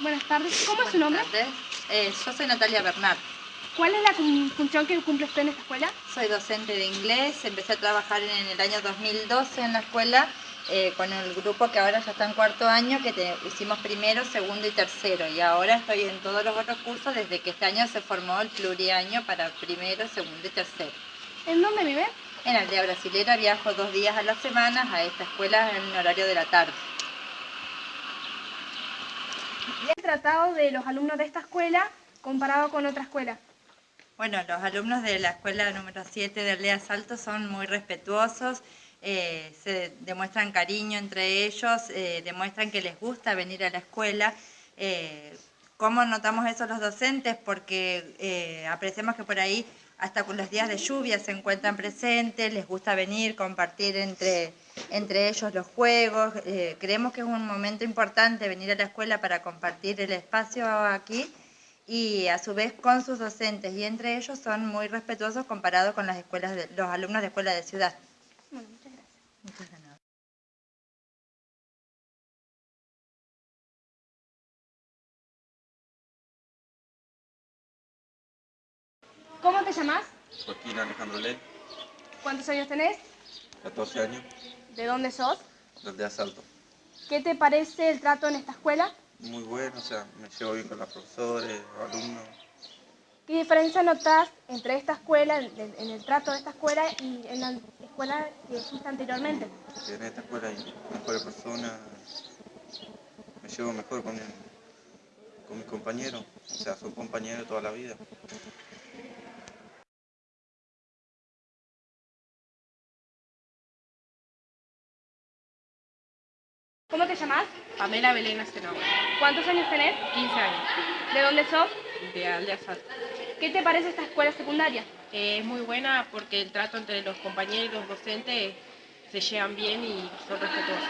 Buenas tardes. ¿Cómo es su nombre? Buenas tardes. Eh, yo soy Natalia Bernard. ¿Cuál es la función que cumple usted en esta escuela? Soy docente de inglés. Empecé a trabajar en el año 2012 en la escuela eh, con el grupo que ahora ya está en cuarto año, que te- hicimos primero, segundo y tercero. Y ahora estoy en todos los otros cursos desde que este año se formó el pluriaño para primero, segundo y tercero. ¿En dónde vive? En Aldea Brasilera viajo dos días a la semana a esta escuela en horario de la tarde. ¿Y el tratado de los alumnos de esta escuela comparado con otra escuela? Bueno, los alumnos de la escuela número 7 de Aldea Salto son muy respetuosos, eh, se demuestran cariño entre ellos, eh, demuestran que les gusta venir a la escuela. Eh, ¿Cómo notamos eso los docentes? Porque apreciamos que por ahí hasta con los días de lluvia se encuentran presentes, les gusta venir, compartir entre, entre ellos los juegos. Eh, creemos que es un momento importante venir a la escuela para compartir el espacio aquí y a su vez con sus docentes y entre ellos son muy respetuosos comparados con las escuelas de, los alumnos de escuela de ciudad. Bueno, muchas gracias. Muchas nada. ¿Cómo te llamas? Joaquín Alejandro Ley, ¿Cuántos años tenés? 14 años, ¿De dónde sos? desde Asalto. ¿Qué te parece el trato en esta escuela? Muy bueno, o sea, me llevo bien con los profesores, los alumnos. ¿Qué diferencia notas entre esta escuela, en, en el trato de esta escuela y en la escuela que fuiste anteriormente? que En esta escuela hay mejores personas, me llevo mejor con, con mis compañeros, o sea, son compañeros toda la vida. ¿Cómo te llamas? Pamela Belén Asenau, ¿Cuántos años tenés? 15 años, ¿De dónde sos? de Aldea. ¿Qué te parece esta escuela secundaria? Eh, es muy buena porque el trato entre los compañeros y los docentes se llevan bien y son respetuosos.